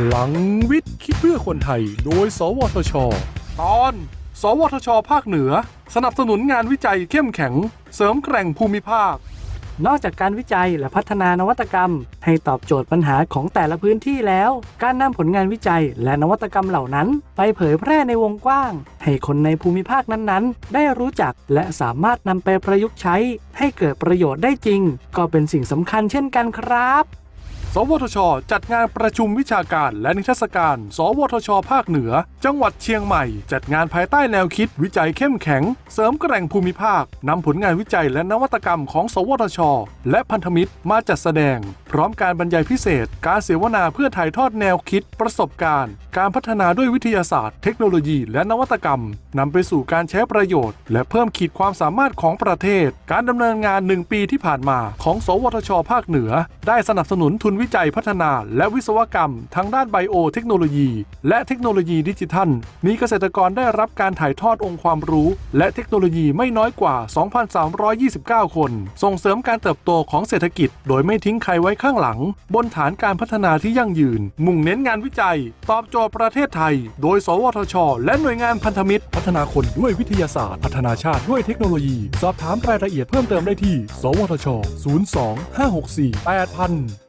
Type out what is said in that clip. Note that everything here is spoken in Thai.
พลังวิทย์คิดเพื่อคนไทย โดย สวทช ตอน สวทช ภาคเหนือ สนับสนุนงานวิจัยเข้มแข็ง เสริมแกร่งภูมิภาค นอกจากการวิจัยและพัฒนานวัตกรรม ให้ตอบโจทย์ปัญหาของแต่ละพื้นที่แล้ว การนำผลงานวิจัยและนวัตกรรมเหล่านั้น ไปเผยแพร่ในวงกว้าง ให้คนในภูมิภาคนั้นๆ ได้รู้จักและสามารถนำไปประยุกต์ใช้ ให้เกิดประโยชน์ได้จริง ก็เป็นสิ่งสำคัญเช่นกันครับ สวทช จัดงานประชุมวิชาการและนิทรรศการ สวทช ภาคเหนือ จังหวัดเชียงใหม่ จัดงานภายใต้แนวคิด วิจัยเข้มแข็ง เสริมแกร่งภูมิภาคนำผลงานวิจัยและนวัตกรรมของ สวทช และพันธมิตรมาจัดแสดง พร้อมการบรรยายพิเศษ การเสวนาเพื่อถ่ายทอดแนวคิด ประสบการณ์ การพัฒนาด้วยวิทยาศาสตร์ เทคโนโลยี และนวัตกรรมนำไปสู่การใช้ประโยชน์ และเพิ่มขีดความสามารถของประเทศ การดำเนินงาน 1 ปีที่ผ่านมา ของ สวทช ภาคเหนือ ได้สนับสนุนทุนวิจัยพัฒนาและวิศวกรรม ทางด้านไบโอเทคโนโลยี และเทคโนโลยีดิจิทัล มีเกษตรกรได้รับการถ่ายทอดองค์ความรู้ และเทคโนโลยีไม่น้อยกว่า 2,329 คน ส่งเสริมการเติบโตของเศรษฐกิจ โดยไม่ทิ้งใครไว้ข้างหลัง บนฐานการพัฒนาที่ยั่งยืน มุ่งเน้นงานวิจัย ตอบโจทย์ประเทศไทย โดย สวทช และหน่วยงานพันธมิตร พัฒนาคนด้วยวิทยาศาสตร์ พัฒนาชาติด้วยเทคโนโลยี สอบถามรายละเอียดเพิ่มเติมได้ที่ สวทช 02 564 8000